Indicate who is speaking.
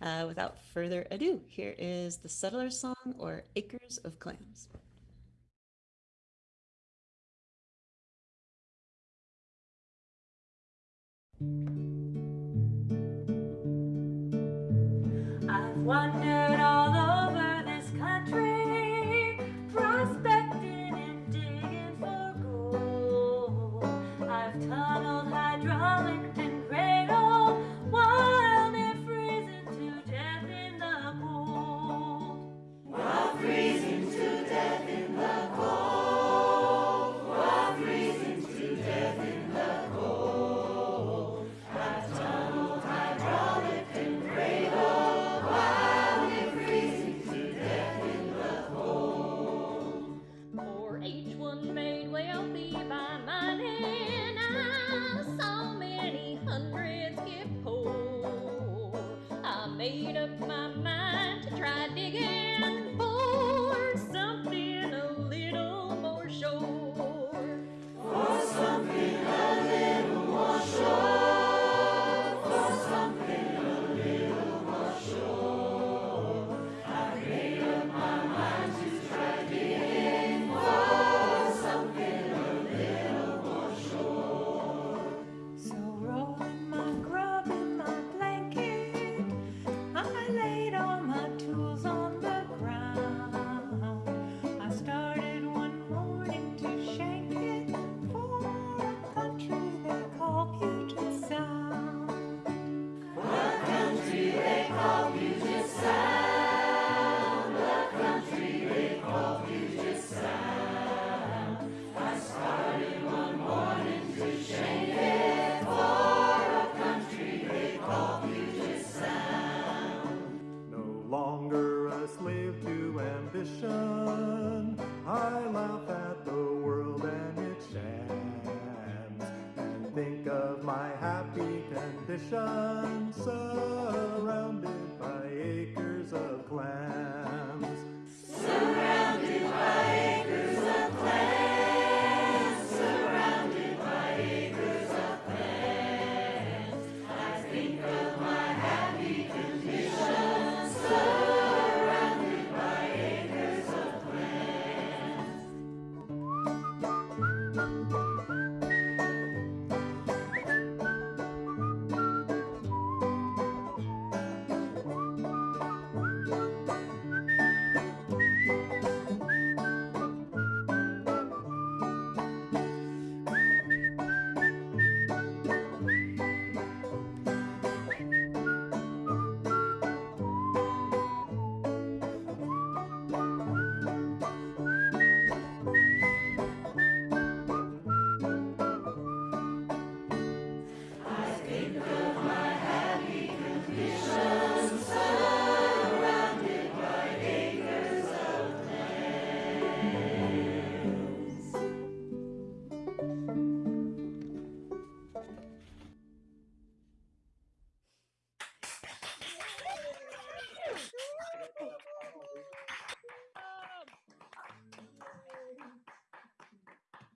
Speaker 1: Uh, without further ado, here is the settler song or Acres of Clams.
Speaker 2: I've
Speaker 3: wondered. my mind to try digging
Speaker 2: I
Speaker 4: laugh at the world and it shams, and think of my happy condition. So